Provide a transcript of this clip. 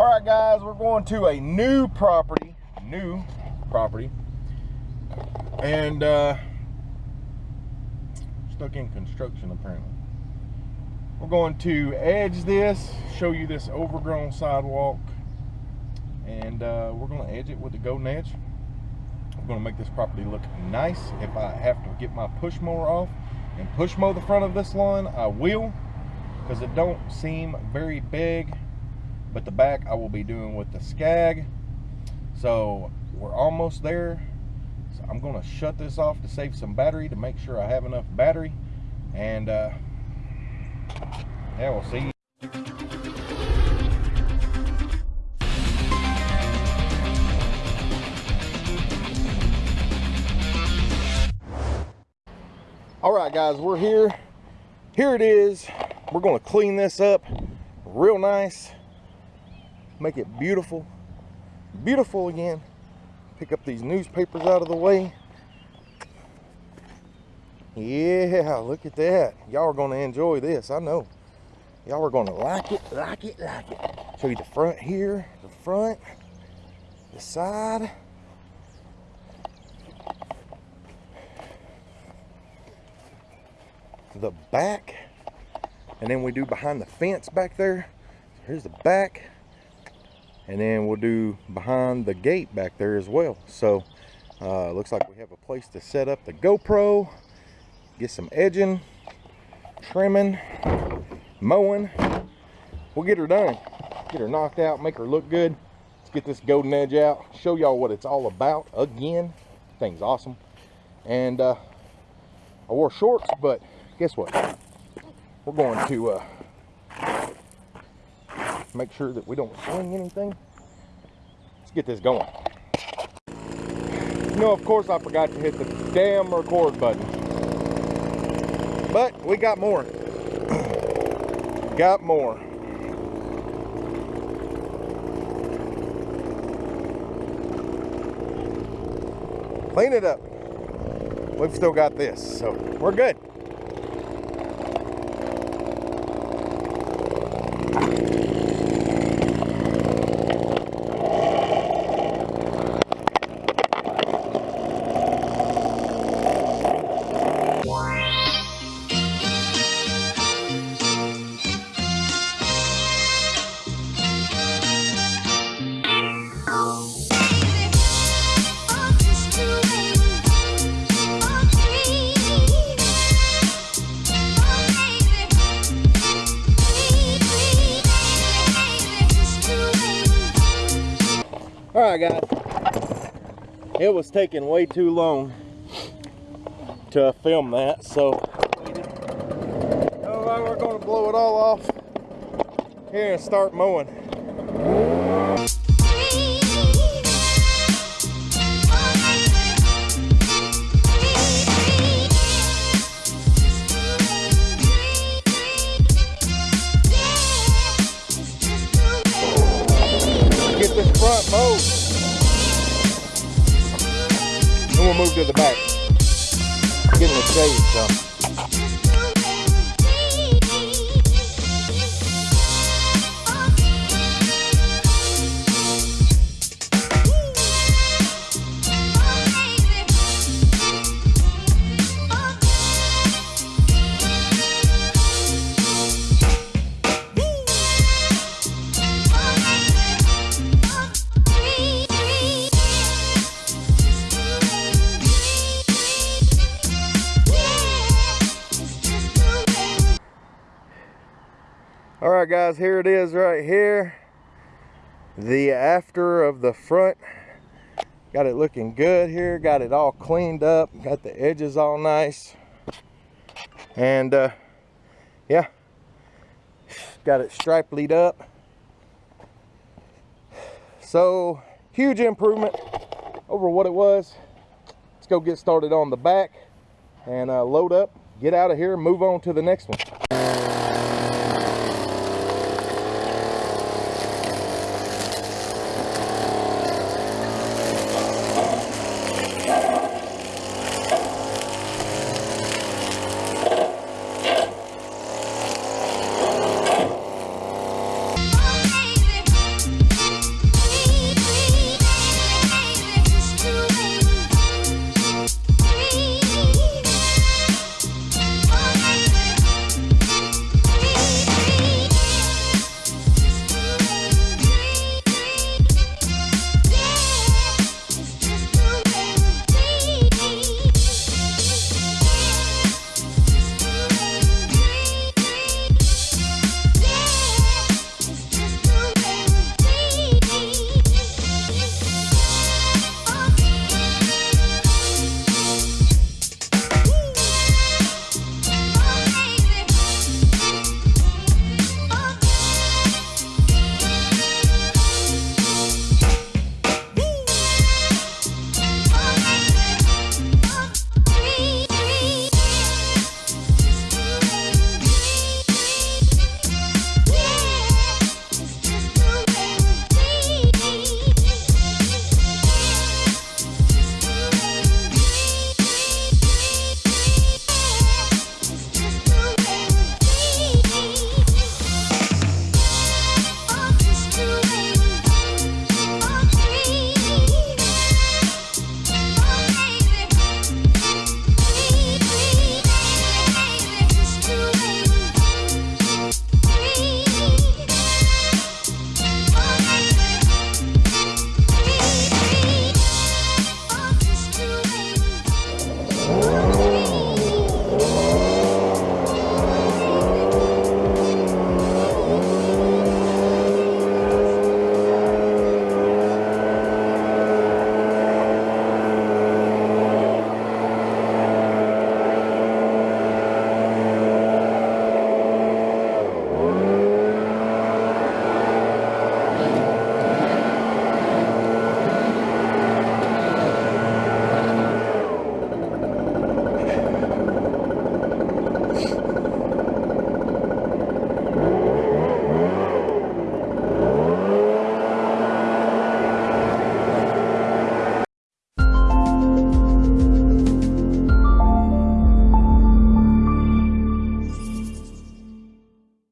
All right, guys, we're going to a new property, new property, and uh, stuck in construction apparently. We're going to edge this, show you this overgrown sidewalk, and uh, we're going to edge it with the golden edge. We're going to make this property look nice. If I have to get my push mower off and push mow the front of this lawn, I will, because it don't seem very big but the back I will be doing with the Skag. So we're almost there. So I'm gonna shut this off to save some battery to make sure I have enough battery. And uh, yeah, we'll see. All right, guys, we're here. Here it is. We're gonna clean this up real nice make it beautiful beautiful again. Pick up these newspapers out of the way. Yeah look at that. Y'all are to enjoy this i know. Y'all are to like it like it like it. Show you the front here the front the side. The back. And then we do behind the fence back there. Here's the back and then we'll do behind the gate back there as well. So uh, looks like we have a place to set up the GoPro get some edging trimming mowing. We'll get her done. Get her knocked out make her look good. Let's get this golden edge out show y'all what it's all about again. Thing's awesome. And uh, I wore shorts but guess what? We're going to uh, make sure that we don't swing anything. Let's get this going. Know, of course I forgot to hit the damn record button. But we got more. got more. Clean it up. We've still got this, so we're good. All right guys. It was taking way too long to film that so. All right we're going to blow it all off. Here and start mowing front mowed. Then we'll move to the back. Getting the shade some. All right, guys, here it is right here. The after of the front. Got it looking good here. Got it all cleaned up. Got the edges all nice. And uh, yeah, got it striped lead up. So huge improvement over what it was. Let's go get started on the back and uh, load up, get out of here, move on to the next one.